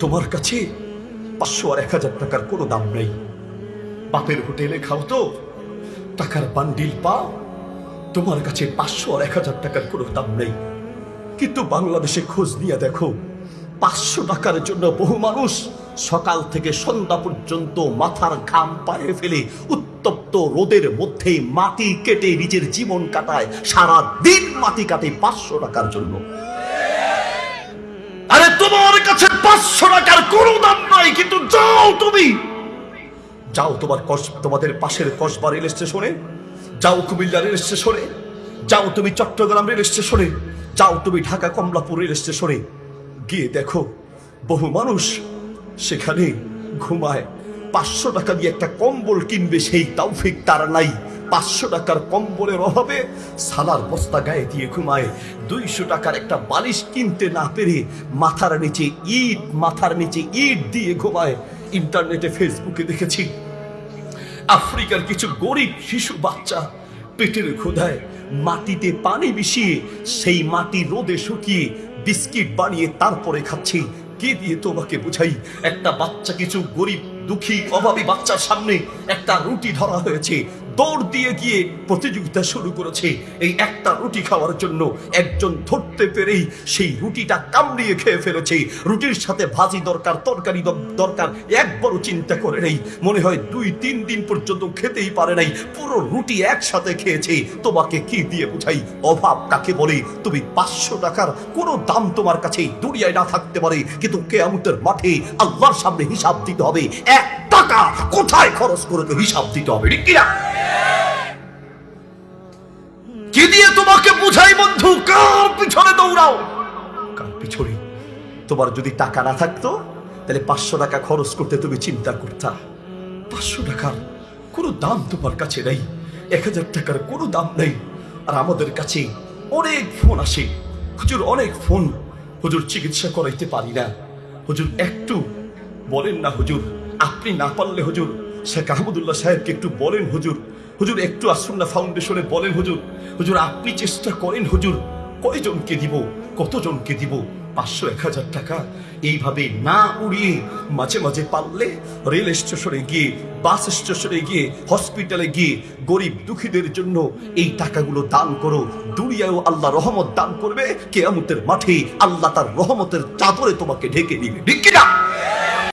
তোমার কাছে পাঁচশো আর এক হাজার টাকার কোনো দাম নেই। বাপের হোটেলে খাও তো। টাকার বান্ডিল পাও। তোমার কাছে পাঁচশো আর এক হাজার টাকার কোনো দাম নেই। কিন্তু বাংলাদেশে খোঁজ নিয়ে দেখো, পাঁচশো টাকার জন্য বহু মানুষ সকাল থেকে সন্ধ্যা পর্যন্ত মাথার ঘাম পায়ে ফেলে উত্তপ্ত রোদের মধ্যে মাটি কেটে নিজের জীবন কাটায় সারা দিন মাটি কাটে পাঁচশো টাকার জন্য। তোমার কাছে পাঁচশো টাকার কোনো দাম নাই, কিন্তু যাও তুমি। যাও তোমার তোমাদের পাশের কসবা রেল স্টেশনে। যাও কুমিল্লা রেল স্টেশনে। যাও তুমি চট্টগ্রাম রেল স্টেশনে। যাও তুমি ঢাকা কমলাপুর রেল স্টেশনে। গিয়ে দেখো, বহু মানুষ সেখানে ঘুমায়। পাঁচশো টাকা দিয়ে একটা কম্বল কিনবে সেই তৌফিক তারা নাই। পাঁচশো টাকার কম্বলের অভাবে সালার বস্তা গায়ে দিয়ে ঘুমায়। দুইশো টাকার একটা বালিশ কিনতে না পেরে মাথার নিচে ইট, মাথার নিচে ইট দিয়ে ঘুমায়। ইন্টারনেটে, ফেসবুকে দেখেছি, আফ্রিকার কিছু গরিব শিশু বাচ্চা পেটের ক্ষুধায় মাটিতে পানি মিশিয়ে সেই মাটি রোদে শুকিয়ে বিস্কিট বানিয়ে তারপরে খাচ্ছি। কে দিয়ে তোমাকে বুঝাই? একটা বাচ্চা কিছু গরিব, দুঃখী, অভাবী বাচ্চার সামনে একটা রুটি ধরা হয়েছে। দৌড় দিয়ে গিয়ে প্রতিযোগিতা শুরু করেছে। এই একটা রুটি খাওয়ার জন্য একজন ধরতে পেরেই সেই রুটিটা কামড়িয়ে খেয়ে ফেলেছে। রুটির সাথে ভাজি দরকার, তরকারি দরকার একবারও চিন্তা করে নেই। মনে হয় দুই, তিন দিন পর্যন্ত খেতেই পারে নাই। পুরো রুটি একসাথে খেয়েছে। তোমাকে কি দিয়ে বুঝাই? অভাব কাকে বলে? তুমি পাঁচশো টাকার কোনো দাম তোমার কাছে এই দুনিয়ায় না থাকতে পারে। কিন্তু কেয়ামতের মাঠে আল্লাহর সামনে হিসাব দিতে হবে। এক টাকা কোথায় খরচ করে তো হিসাব দিতে হবে, ঠিক কিনা? কি দিয়ে তোমাকে বুঝাই, বন্ধু? কার পিছনে দৌড়াও? কার পিছনে? তোমার যদি টাকা না থাকতো, তাহলে পাঁচশো টাকা খরচ করতে তুমি চিন্তা করতা। পাঁচশো টাকার কোনো দাম তোমার কাছে নেই, এক হাজার টাকার কোনো দাম নেই। আর আমাদের কাছে অনেক ফোন আসে। হুজুর, অনেক ফোন। হুজুর, চিকিৎসা করাইতে পারি না। হুজুর, একটু বলেন না, হুজুর। আপনি না পারলে হুজুর, শেখ আহমদুল্লাহ সাহেবকে একটু বলেন হুজুর। হুজুর, একটু আসুন্না ফাউন্ডেশনে, বলেন হুজুর। হুজুর, আপনি চেষ্টা করেন হুজুর, কয়জনকে দিব, কতজনকে দিব? পাঁচশো, এক হাজার টাকা। এইভাবে না উড়িয়ে মাঝে মাঝে পারলে রেল স্টেশনে গিয়ে, বাস স্টেশনে গিয়ে, হসপিটালে গিয়ে গরিব দুঃখীদের জন্য এই টাকাগুলো দান করো। দুনিয়াও আল্লাহ রহমত দান করবে। কেয়ামতের মাঠে আল্লাহ তার রহমতের চাদরে তোমাকে ঢেকে দিবে। ঠিক কিনা?